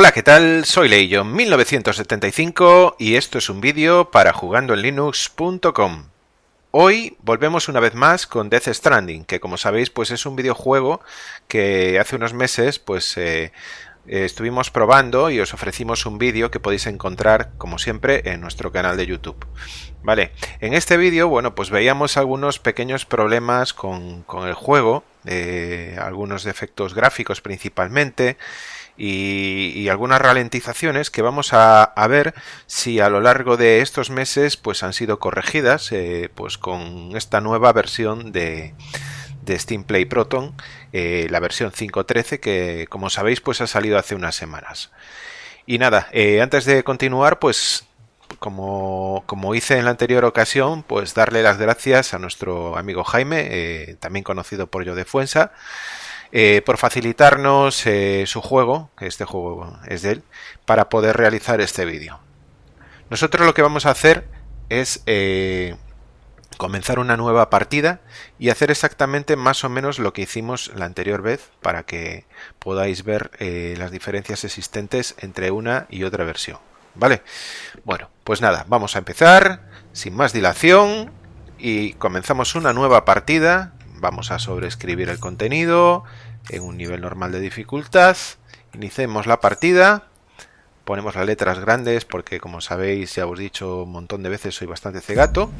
Hola, ¿qué tal? Soy Leillon 1975 y esto es un vídeo para jugandoenlinux.com. Hoy volvemos una vez más con Death Stranding, que como sabéis pues es un videojuego que hace unos meses pues eh, estuvimos probando y os ofrecimos un vídeo que podéis encontrar como siempre en nuestro canal de YouTube. Vale, en este vídeo bueno pues veíamos algunos pequeños problemas con, el juego, eh, algunos defectos gráficos principalmente, y, algunas ralentizaciones que vamos a, ver si a lo largo de estos meses pues han sido corregidas eh, pues con esta nueva versión de, de Steam Play Proton, eh, la versión 5.13 que como sabéis pues ha salido hace unas semanas. Y nada, eh, antes de continuar pues como, como, hice en la anterior ocasión, pues darle las gracias a nuestro amigo Jaime, también conocido por Yo de Fuensa, eh, por facilitarnos eh, su juego, que este juego es de él, para poder realizar este vídeo. Nosotros lo que vamos a hacer es eh, comenzar una nueva partida y hacer exactamente más o menos lo que hicimos la anterior vez para que podáis ver las diferencias existentes entre una y otra versión. ¿Vale? Bueno, pues nada, vamos a empezar sin más dilación y comenzamos una nueva partida Vamos a sobreescribir el contenido en un nivel normal de dificultad. Iniciemos la partida. Ponemos las letras grandes porque como sabéis, ya os he dicho un montón de veces, soy bastante cegato.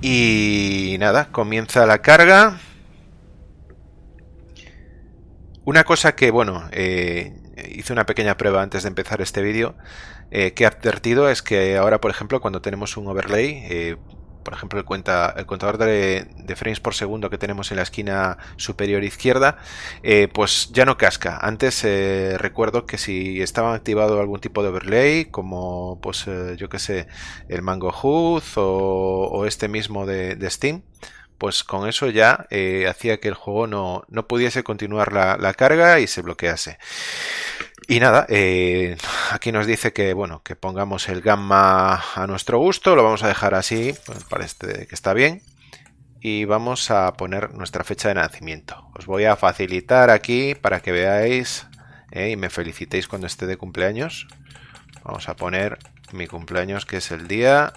Y nada, comienza la carga. Una cosa que, bueno, eh, hice una pequeña prueba antes de empezar este vídeo, eh, que he advertido es que ahora, por ejemplo, cuando tenemos un overlay, eh, por ejemplo, el, cuenta, el contador de, frames por segundo que tenemos en la esquina superior izquierda, eh, pues ya no casca. Antes eh, recuerdo que si estaba activado algún tipo de overlay, como pues eh, yo que sé, el Mango HUD o, este mismo de, Steam, pues con eso ya hacía que el juego no, no pudiese continuar la, la carga y se bloquease. Y nada, eh, aquí nos dice que bueno, que pongamos el gamma a nuestro gusto, lo vamos a dejar así, pues parece que está bien. Y vamos a poner nuestra fecha de nacimiento. Os voy a facilitar aquí para que veáis eh, y me felicitéis cuando esté de cumpleaños. Vamos a poner mi cumpleaños que es el día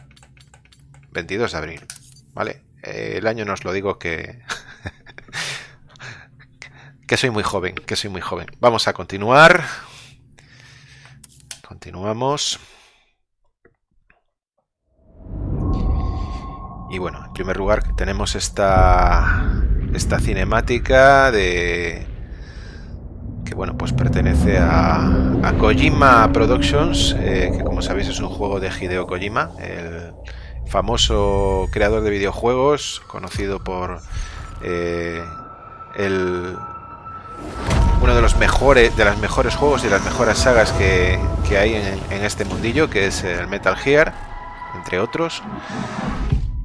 22 de abril. ¿Vale? El año no os lo digo que... que soy muy joven, que soy muy joven. Vamos a continuar. Continuamos. Y bueno, en primer lugar tenemos esta, esta cinemática de que bueno pues pertenece a, a Kojima Productions, eh, que como sabéis es un juego de Hideo Kojima, el famoso creador de videojuegos, conocido por eh, el uno de los mejores, de las mejores juegos y las mejores sagas que, hay en, este mundillo, que es el Metal Gear, entre otros.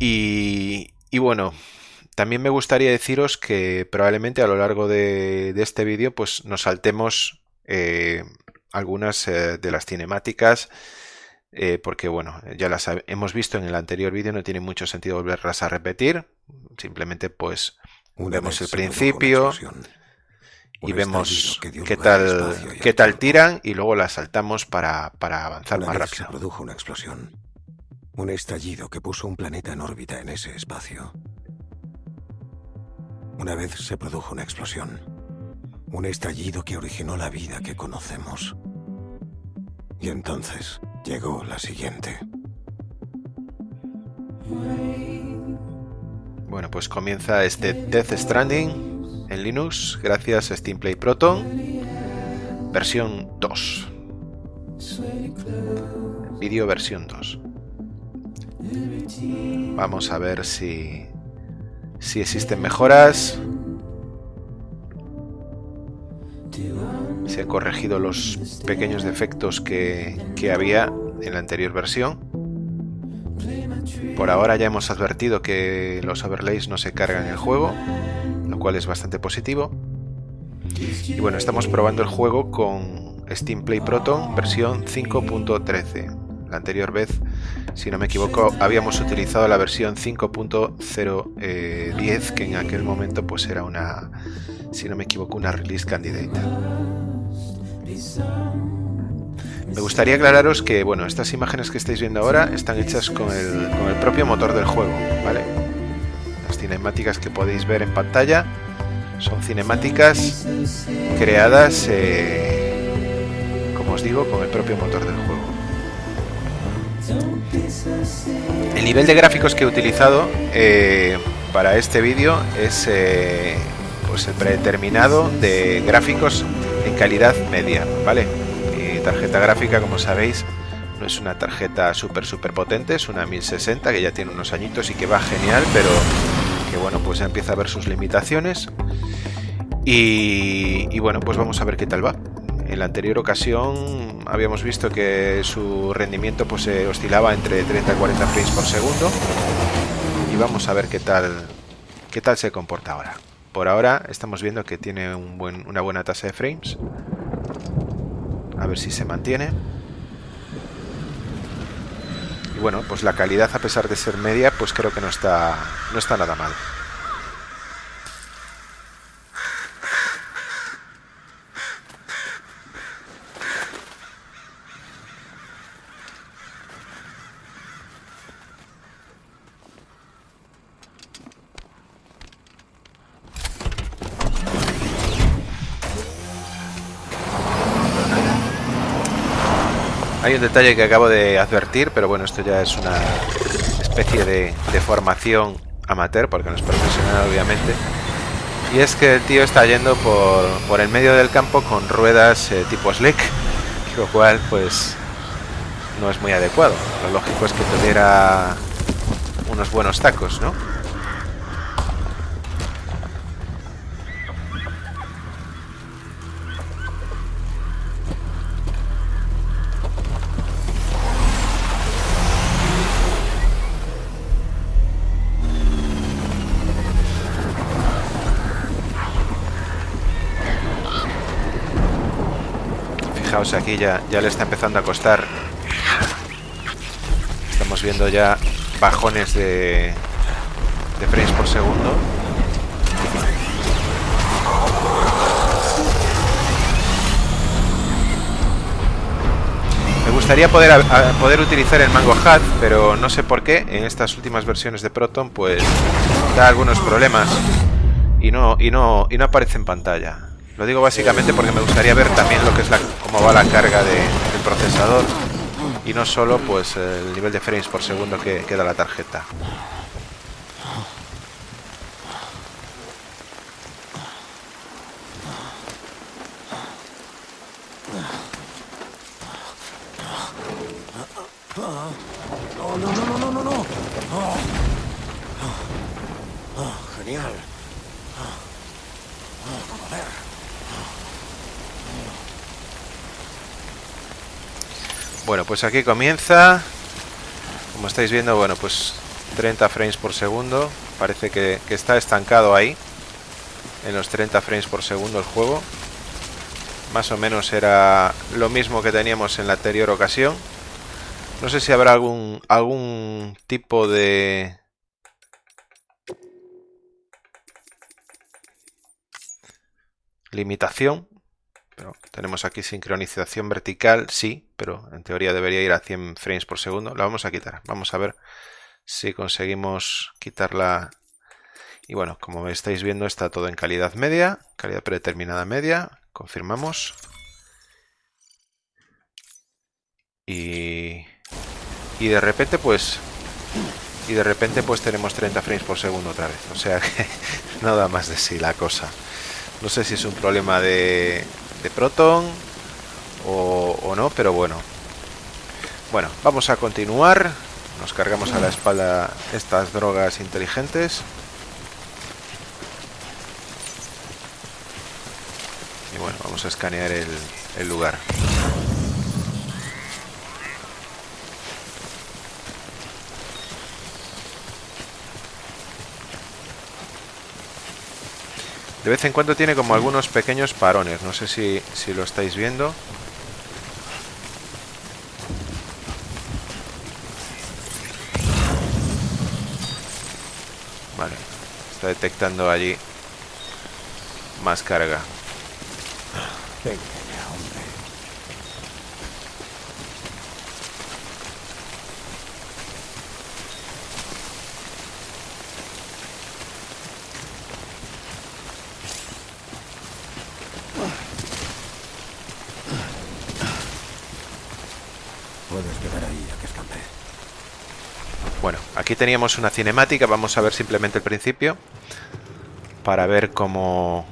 Y, bueno, también me gustaría deciros que probablemente a lo largo de, este vídeo pues nos saltemos eh, algunas eh, de las cinemáticas eh, porque bueno, ya las hemos visto en el anterior vídeo, no tiene mucho sentido volverlas a repetir, simplemente pues vemos el principio, y vemos qué tal, qué tal tiran y luego las saltamos para, para avanzar más rápido. Se produjo una explosión. Un estallido que puso un planeta en órbita en ese espacio. Una vez se produjo una explosión. Un estallido que originó la vida que conocemos. Y entonces llegó la siguiente. Bueno, pues comienza este Death Stranding en Linux gracias a Steam Play Proton versión 2. Vídeo versión 2. Vamos a ver si, si existen mejoras. Se han corregido los pequeños defectos que, que había en la anterior versión. Por ahora ya hemos advertido que los overlays no se cargan el juego cual es bastante positivo. Y bueno, estamos probando el juego con Steam Play Proton versión 5.13. La anterior vez, si no me equivoco, habíamos utilizado la versión 5.010, que en aquel momento pues era una, si no me equivoco, una release candidate. Me gustaría aclararos que, bueno, estas imágenes que estáis viendo ahora están hechas con el propio motor del juego, ¿vale? Cinemáticas que podéis ver en pantalla son cinemáticas creadas, eh, como os digo, con el propio motor del juego. El nivel de gráficos que he utilizado eh, para este vídeo es eh, pues el predeterminado de gráficos en calidad media, ¿vale? Mi tarjeta gráfica, como sabéis, no es una tarjeta súper súper potente, es una 1060 que ya tiene unos añitos y que va genial, pero que bueno, pues empieza a ver sus limitaciones. Y, bueno, pues vamos a ver qué tal va. En la anterior ocasión habíamos visto que su rendimiento pues se oscilaba entre 30 y 40 frames por segundo. Y vamos a ver qué tal, qué tal se comporta ahora. Por ahora estamos viendo que tiene una buena tasa de frames. A ver si se mantiene. Y bueno, pues la calidad a pesar de ser media, pues creo que no está, no está nada mal. Hay un detalle que acabo de advertir, pero bueno, esto ya es una especie de, formación amateur, porque no es profesional obviamente. Y es que el tío está yendo por, el medio del campo con ruedas eh, tipo slick, lo cual pues no es muy adecuado. Lo lógico es que tuviera unos buenos tacos, ¿no? Fijaos aquí ya, ya le está empezando a costar. Estamos viendo ya bajones de, de frames por segundo. Me gustaría poder, poder utilizar el Mango Hat, pero no sé por qué en estas últimas versiones de Proton pues da algunos problemas y no, y no, y no aparece en pantalla. Lo digo básicamente porque me gustaría ver también lo que es la, cómo va la carga de, del procesador y no solo pues el nivel de frames por segundo que, que da la tarjeta. No, no. Genial. Joder. Bueno, pues aquí comienza. Como estáis viendo, bueno, pues 30 frames por segundo. Parece que, está estancado ahí. En los 30 frames por segundo el juego. Más o menos era lo mismo que teníamos en la anterior ocasión. No sé si habrá algún, algún tipo de... Limitación tenemos aquí sincronización vertical, sí, pero en teoría debería ir a 100 frames por segundo. La vamos a quitar. Vamos a ver si conseguimos quitarla. Y bueno, como estáis viendo está todo en calidad media, calidad predeterminada media. Confirmamos. Y, y de repente pues y de repente pues tenemos 30 frames por segundo otra vez. O sea que nada más de sí la cosa. No sé si es un problema de, de Proton o, no, pero bueno. Bueno, vamos a continuar. Nos cargamos a la espalda estas drogas inteligentes. Y bueno, vamos a escanear el, el lugar. De vez en cuando tiene como algunos pequeños parones. No sé si, si lo estáis viendo. Vale. Está detectando allí más carga. Puedes quedar ahí a que escape. Bueno, aquí teníamos una cinemática, vamos a ver simplemente el principio para ver cómo,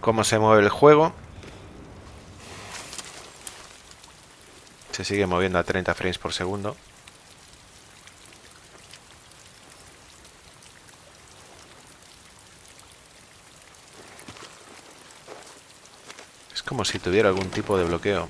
cómo se mueve el juego. Se sigue moviendo a 30 frames por segundo. Es como si tuviera algún tipo de bloqueo.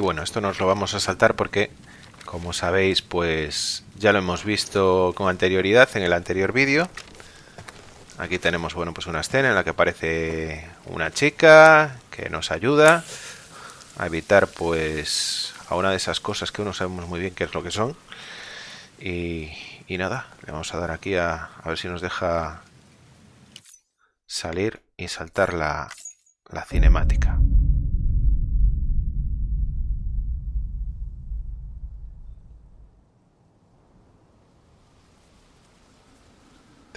Y bueno, esto nos lo vamos a saltar porque, como sabéis, pues ya lo hemos visto con anterioridad en el anterior vídeo. Aquí tenemos, bueno, pues una escena en la que aparece una chica que nos ayuda a evitar, pues, a una de esas cosas que no sabemos muy bien qué es lo que son. Y, y nada, le vamos a dar aquí a, a ver si nos deja salir y saltar la, la cinemática.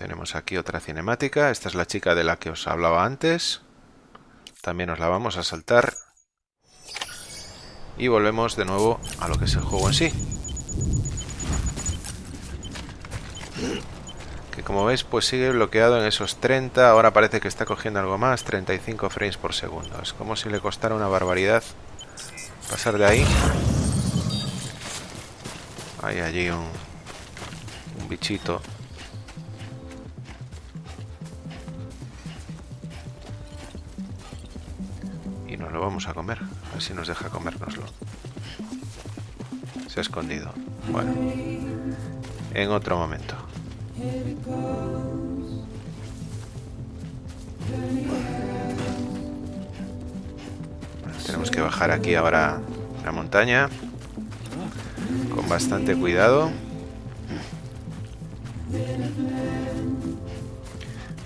Tenemos aquí otra cinemática. Esta es la chica de la que os hablaba antes. También nos la vamos a saltar. Y volvemos de nuevo a lo que es el juego en sí. Que como veis pues sigue bloqueado en esos 30. Ahora parece que está cogiendo algo más. 35 frames por segundo. Es como si le costara una barbaridad pasar de ahí. Hay allí un, un bichito lo vamos a comer. A ver si nos deja comérnoslo. Se ha escondido. Bueno. En otro momento. tenemos que bajar aquí ahora la montaña. Con bastante cuidado.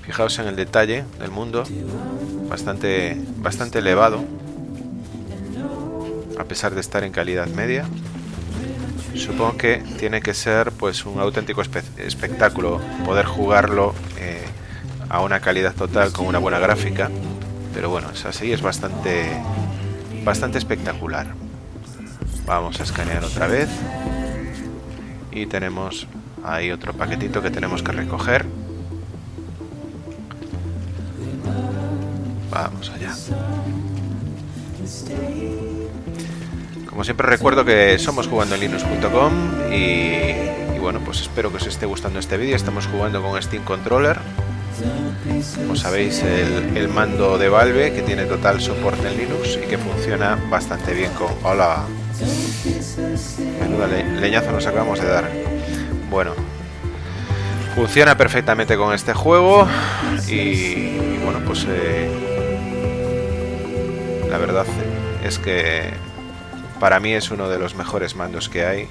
Fijaos en el detalle del mundo. Bastante, bastante elevado pesar de estar en calidad media. Supongo que tiene que ser pues un auténtico espectáculo poder jugarlo eh, a una calidad total con una buena gráfica. Pero bueno, es así, es bastante, bastante espectacular. Vamos a escanear otra vez. Y tenemos ahí otro paquetito que tenemos que recoger. Vamos allá. Como siempre recuerdo que somos jugando en linux.com y, bueno, pues espero que os esté gustando este vídeo. Estamos jugando con Steam Controller. Como sabéis, el, mando de Valve que tiene total soporte en Linux y que funciona bastante bien con... ¡Hola! Menuda leñazo nos acabamos de dar. Bueno, funciona perfectamente con este juego y, bueno, pues eh, la verdad es que para mí es uno de los mejores mandos que hay,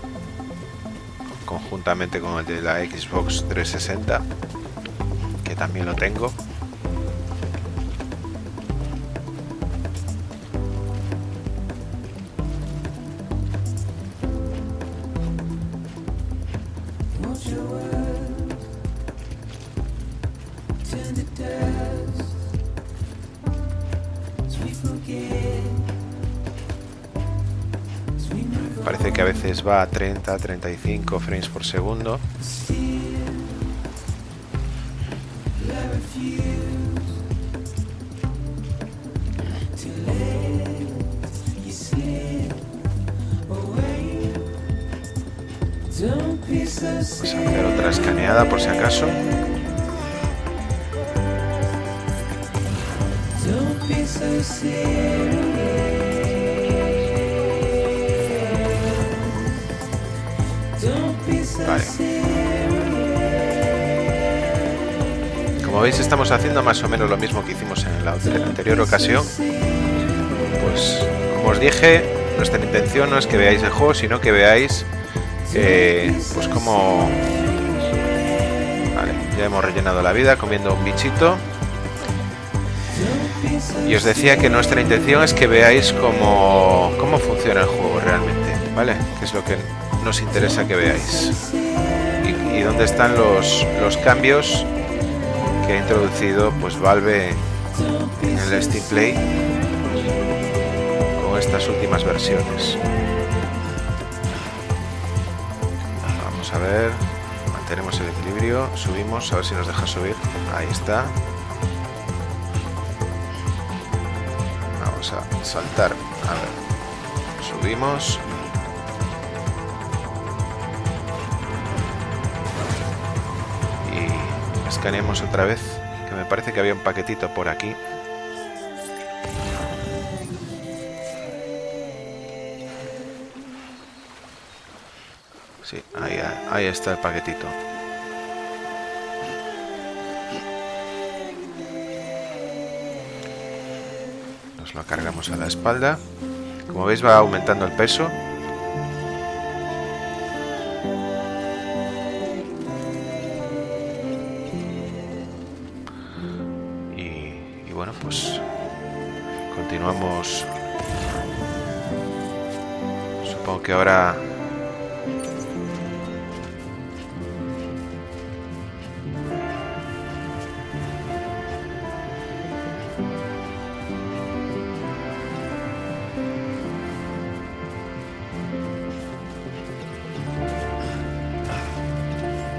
conjuntamente con el de la Xbox 360, que también lo tengo. Va a 30, 35 frames por segundo. Vamos a hacer otra escaneada por si acaso. Como veis estamos haciendo más o menos lo mismo que hicimos en la anterior ocasión. Pues como os dije, nuestra intención no es que veáis el juego, sino que veáis eh, pues como... Vale, ya hemos rellenado la vida comiendo un bichito. Y os decía que nuestra intención es que veáis cómo, cómo funciona el juego realmente, ¿vale? Que es lo que nos interesa que veáis. Y, dónde están los, los cambios que ha introducido pues Valve en el Steam Play con estas últimas versiones. Vamos a ver, mantenemos el equilibrio, subimos, a ver si nos deja subir. Ahí está. Vamos a saltar, subimos. Y escaneamos otra vez, que me parece que había un paquetito por aquí. Sí, ahí, ahí está el paquetito. Nos lo cargamos a la espalda. Como veis va aumentando el peso. Bueno, pues continuamos. Supongo que ahora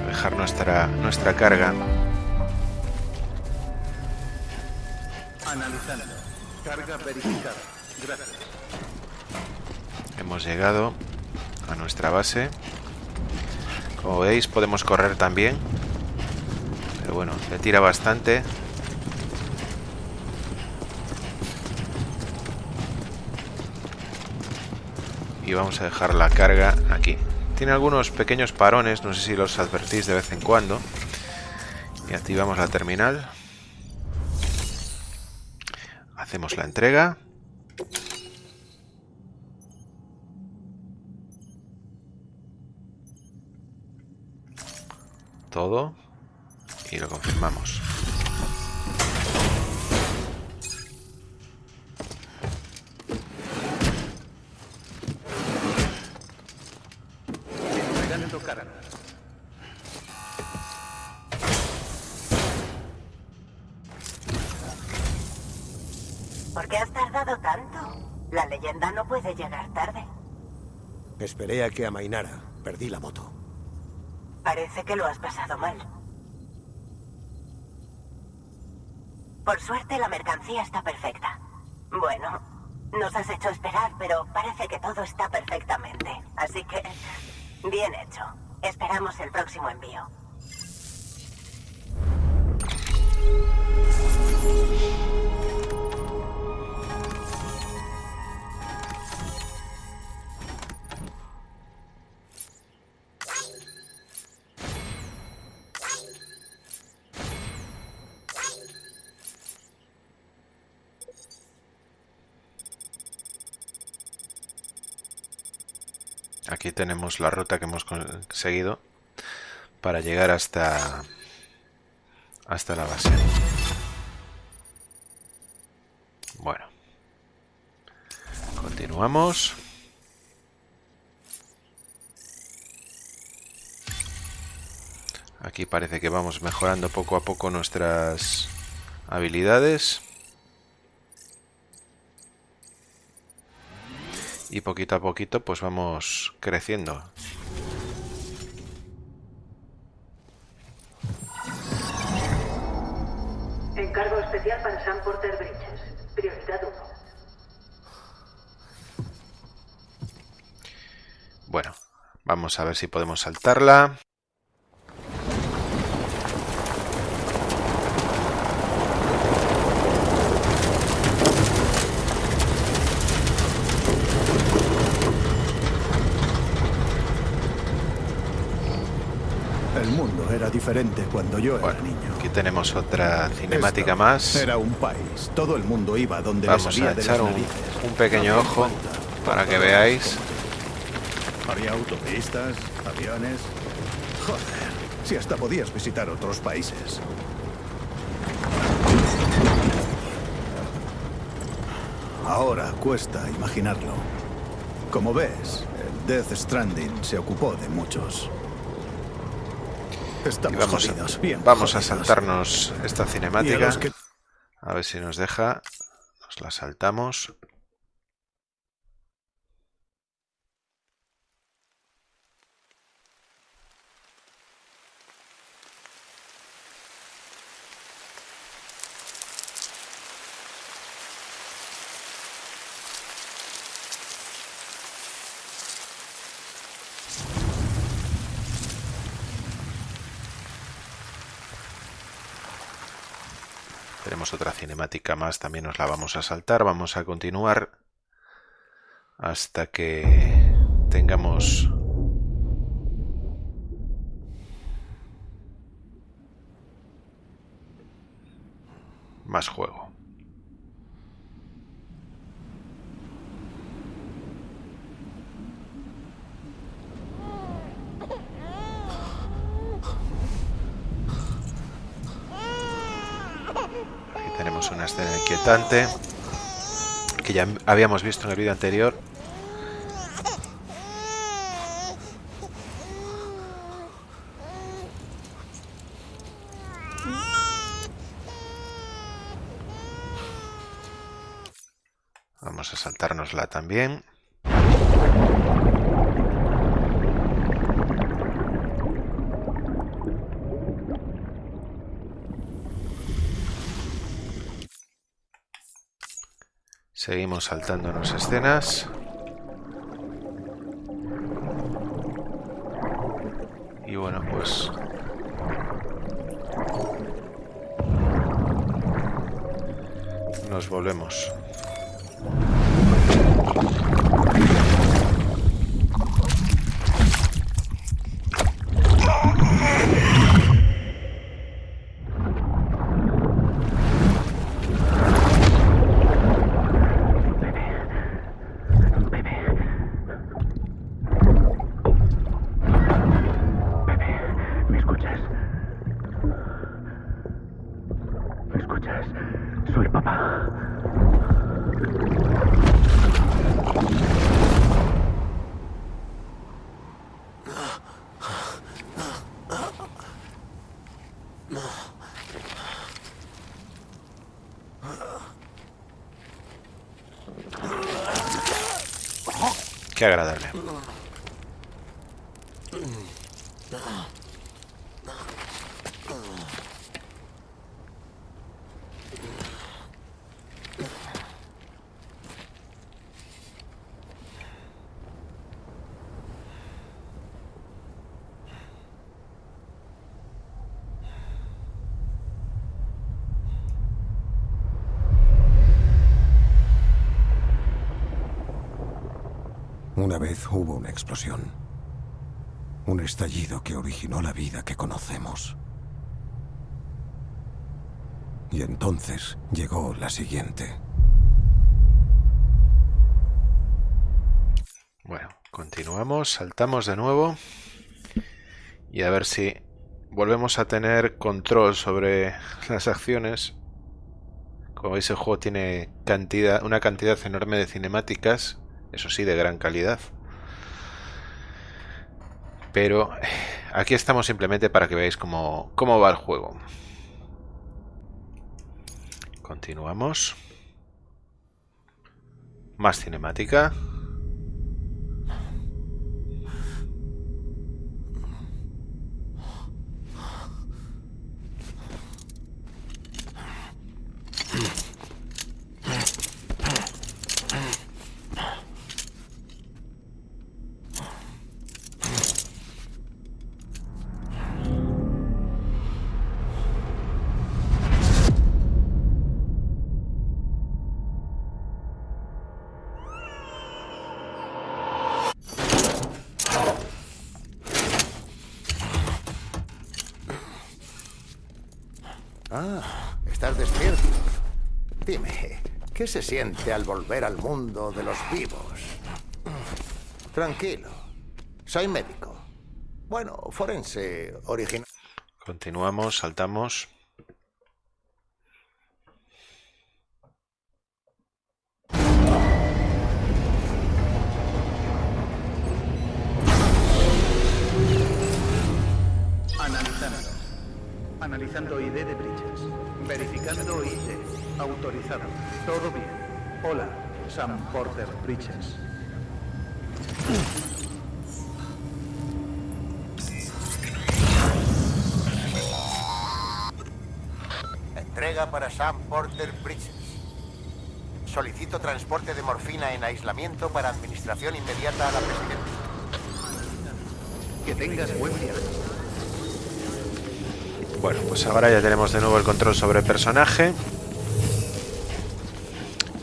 dejar nuestra nuestra carga hemos llegado a nuestra base. Como veis podemos correr también. Pero bueno le tira bastante. Y vamos a dejar la carga aquí. Tiene algunos pequeños parones no sé si los advertís de vez en cuando. Y activamos la terminal hacemos la entrega todo y lo confirmamos. Esperé a que amainara. Perdí la moto. Parece que lo has pasado mal. Por suerte la mercancía está perfecta. Bueno, nos has hecho esperar, pero parece que todo está perfectamente. Así que, bien hecho. Esperamos el próximo envío. Aquí tenemos la ruta que hemos conseguido para llegar hasta hasta la base. Bueno. Continuamos. Aquí parece que vamos mejorando poco a poco nuestras habilidades. Y poquito a poquito pues vamos creciendo. Encargo especial para Sam Porter Bridges. Prioridad 1. Bueno, vamos a ver si podemos saltarla. El mundo era diferente cuando yo era Bueno, niño. aquí tenemos otra cinemática Esta más. Era un país. Todo el mundo iba donde Vamos a echar un, un pequeño No ojo falta. para que veáis. Había autopistas, aviones. Joder, si hasta podías visitar otros países. Ahora cuesta imaginarlo. Como ves, el Death Stranding se ocupó de muchos. Y Estamos vamos, jodidos, a, bien vamos a jodidos. saltarnos esta cinemática. A ver si nos deja. Nos la saltamos. Tenemos otra cinemática más, también nos la vamos a saltar. Vamos a continuar hasta que tengamos más juego. Aquí tenemos una escena inquietante que ya habíamos visto en el vídeo anterior. Vamos a saltárnosla también. Seguimos saltándonos escenas. Agradable. Una vez hubo una explosión. Un estallido que originó la vida que conocemos. Y entonces llegó la siguiente. Bueno, continuamos, saltamos de nuevo. Y a ver si volvemos a tener control sobre las acciones. Como veis, el juego tiene cantidad, una cantidad enorme de cinemáticas, eso sí, de gran calidad. Pero aquí estamos simplemente para que veáis cómo, cómo va el juego. Continuamos. Más cinemática. ¿Qué se siente al volver al mundo de los vivos? Tranquilo. Soy médico. Bueno, forense original. Continuamos, saltamos. Analizando. Analizando ID de Bridges. Verificando ID. Autorizado. Todo bien. Hola, Sam Porter Bridges. Entrega para Sam Porter Bridges. Solicito transporte de morfina en aislamiento para administración inmediata a la presidenta. Que tengas buen viaje. Bueno, pues ahora ya tenemos de nuevo el control sobre el personaje.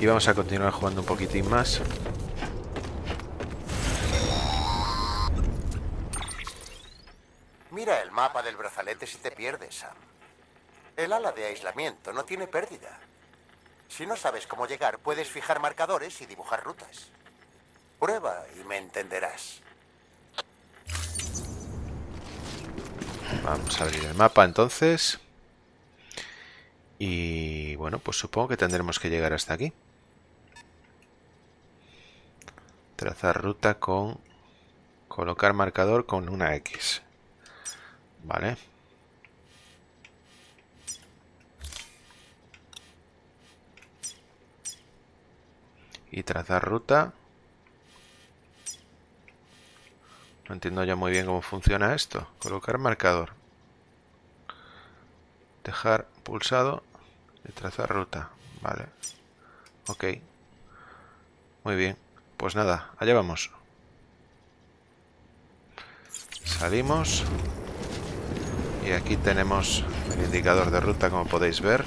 Y vamos a continuar jugando un poquitín más. Mira el mapa del brazalete si te pierdes, Sam. El ala de aislamiento no tiene pérdida. Si no sabes cómo llegar, puedes fijar marcadores y dibujar rutas. Prueba y me entenderás. Vamos a abrir el mapa entonces. Y bueno, pues supongo que tendremos que llegar hasta aquí. Trazar ruta con... Colocar marcador con una X. Vale. Y trazar ruta. No entiendo ya muy bien cómo funciona esto. Colocar marcador. Dejar pulsado y trazar ruta. Vale. Ok. Muy bien. Pues nada, allá vamos. Salimos. Y aquí tenemos el indicador de ruta, como podéis ver.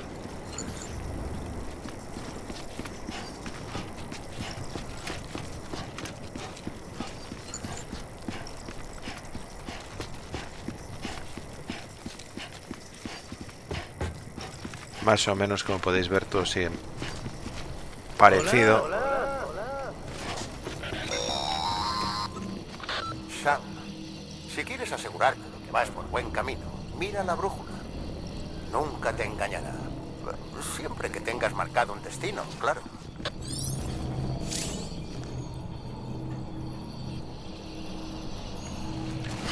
Más o menos, como podéis ver, todo sigue parecido. Vas por buen camino, mira la brújula. Nunca te engañará. Siempre que tengas marcado un destino, claro.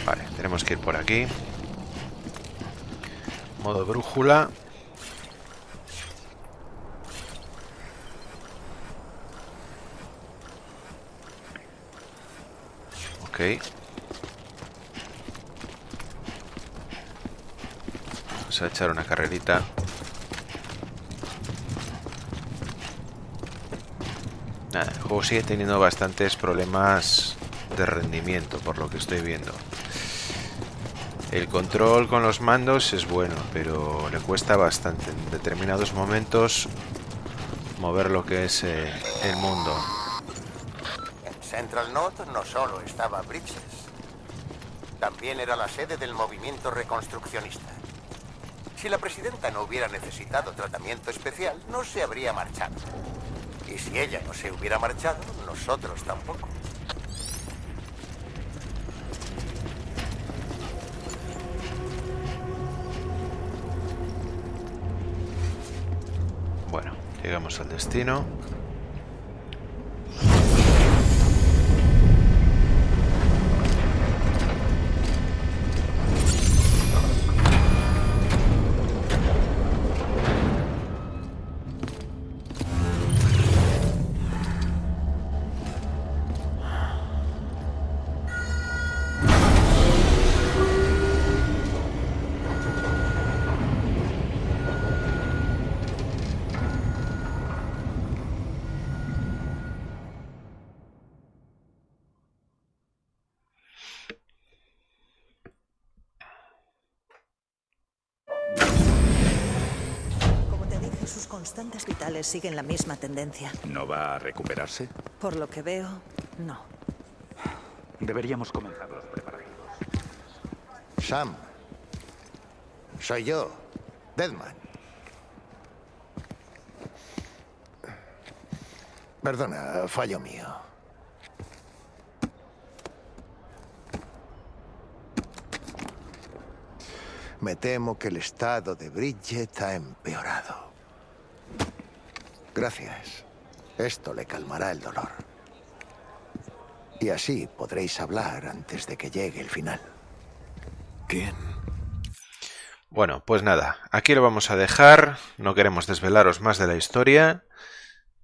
Vale, tenemos que ir por aquí. Modo brújula. Ok. Vamos a echar una carrerita. Nada, el juego sigue teniendo bastantes problemas de rendimiento, por lo que estoy viendo. El control con los mandos es bueno, pero le cuesta bastante en determinados momentos mover lo que es eh, el mundo. En Central North no solo estaba Bridges, también era la sede del movimiento reconstruccionista. Si la presidenta no hubiera necesitado tratamiento especial, no se habría marchado. Y si ella no se hubiera marchado, nosotros tampoco. Bueno, llegamos al destino. Siguen la misma tendencia. ¿No va a recuperarse? Por lo que veo, no. Deberíamos comenzar los preparativos. Sam, soy yo, Deadman. Perdona, fallo mío. Me temo que el estado de Bridget ha empeorado. Gracias. Esto le calmará el dolor. Y así podréis hablar antes de que llegue el final. ¿Quién? Bueno, pues nada, aquí lo vamos a dejar, no queremos desvelaros más de la historia,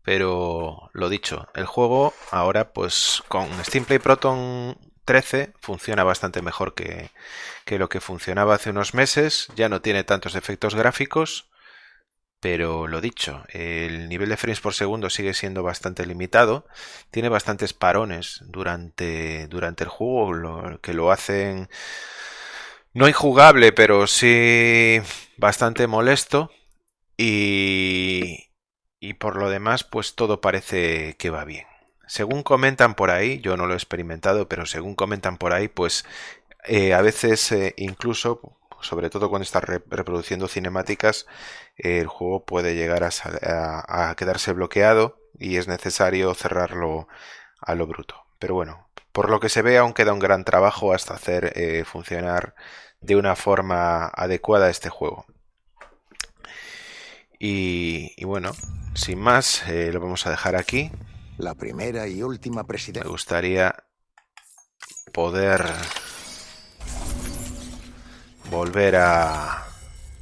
pero lo dicho, el juego ahora pues con Steam Play Proton 13 funciona bastante mejor que, que lo que funcionaba hace unos meses, ya no tiene tantos efectos gráficos, pero lo dicho, el nivel de frames por segundo sigue siendo bastante limitado, tiene bastantes parones durante, durante el juego, lo, que lo hacen no injugable, pero sí bastante molesto. Y, y por lo demás, pues todo parece que va bien. Según comentan por ahí, yo no lo he experimentado, pero según comentan por ahí, pues eh, a veces eh, incluso, sobre todo cuando estás reproduciendo cinemáticas, el juego puede llegar a, a, quedarse bloqueado y es necesario cerrarlo a lo bruto. Pero bueno, por lo que se ve aún queda un gran trabajo hasta hacer eh, funcionar de una forma adecuada este juego. Y, bueno, sin más, eh, lo vamos a dejar aquí. La primera y última presidenta. Me gustaría poder volver a,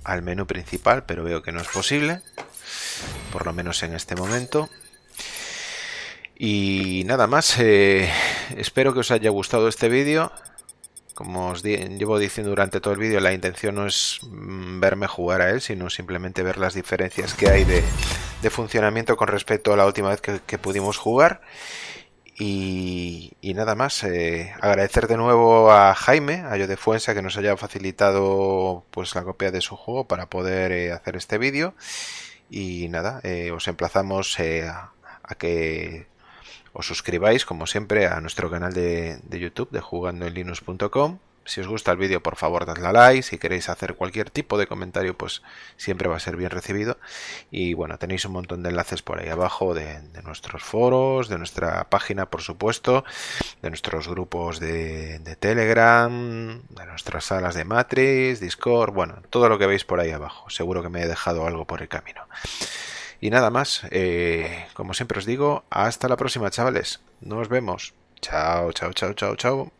al menú principal, pero veo que no es posible, por lo menos en este momento. Y nada más, eh, espero que os haya gustado este vídeo. Como os llevo diciendo durante todo el vídeo, la intención no es mm, verme jugar a él, sino simplemente ver las diferencias que hay de, funcionamiento con respecto a la última vez que, pudimos jugar. Y, nada más, eh, agradecer de nuevo a Jaime, a Yo de Fuensa, que nos haya facilitado pues la copia de su juego para poder eh, hacer este vídeo. Y nada, eh, os emplazamos a, que os suscribáis, como siempre, a nuestro canal de, YouTube de jugandoenlinux.com. Si os gusta el vídeo, por favor, dadle a like. Si queréis hacer cualquier tipo de comentario, pues siempre va a ser bien recibido. Y bueno, tenéis un montón de enlaces por ahí abajo de, nuestros foros, de nuestra página, por supuesto, de nuestros grupos de, Telegram, de nuestras salas de Matrix, Discord, bueno, todo lo que veis por ahí abajo. Seguro que me he dejado algo por el camino. Y nada más, eh, como siempre os digo, hasta la próxima chavales. Nos vemos. Chao, chao, chao, chao, chao.